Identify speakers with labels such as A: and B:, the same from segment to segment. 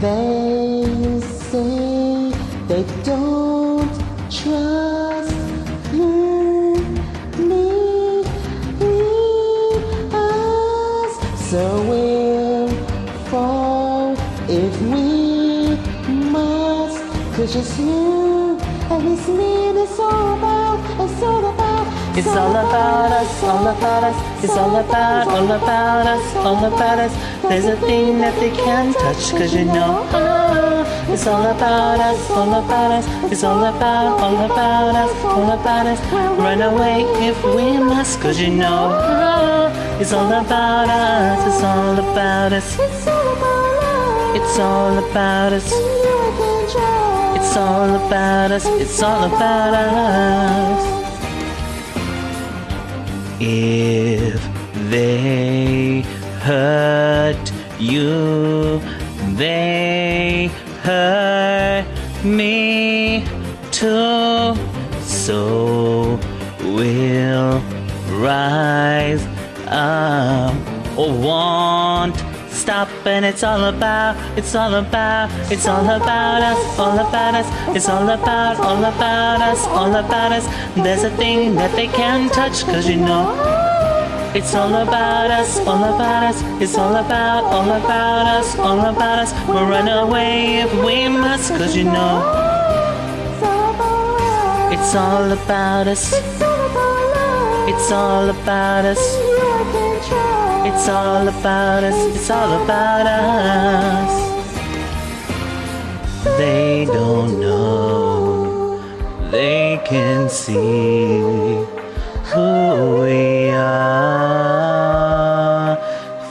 A: They say they don't trust you, me, leave us. So we'll fall if we must. Cause it's you and it's me it's all It's all about
B: us, all about us. It's all about, all about us, all about us. There's a thing that they can't touch, cause you know. ah, It's all about us, all about us. It's all about, all about us, all about us. Run away if we must, cause you know. ah, It's all about us, it's all about us.
A: It's all about love.
B: It's all about us.
A: You can try.
B: It's all about us, it's all about us. If they hurt you, they hurt me too. So we'll rise up or won't stop and it's all about it's all about it's all about us all about us it's all about all about us all about us there's a thing that they can't touch cause you know it's all about us all about us it's all about all about us all about us we'll run away if we must cause you know
A: It's all about love.
B: it's all about us
A: It's all about
B: us. It's all about us, it's all about us. They don't know, they can see who we are.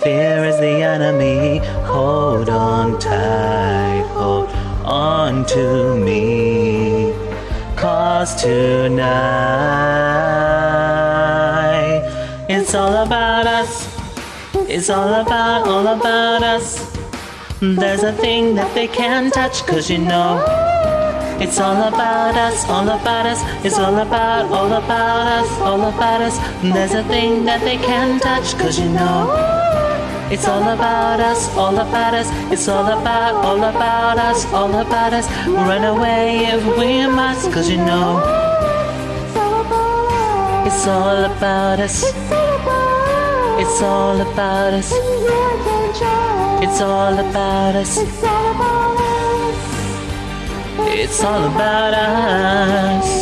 B: Fear is the enemy, hold on tight, hold on to me. Cause tonight, it's all about us. It's all about, all about us. There's a thing that they can't touch, cause you know. It's all about us, all about us. It's all about, all about us, all about us. There's a thing that they can't touch, cause you know. It's all about us, all about us. It's all about, all about us, all about us. Run away if we must, cause you know.
A: It's all about love.
B: It's all about us. It's all about us.
A: It's all about us.
B: It's all about us.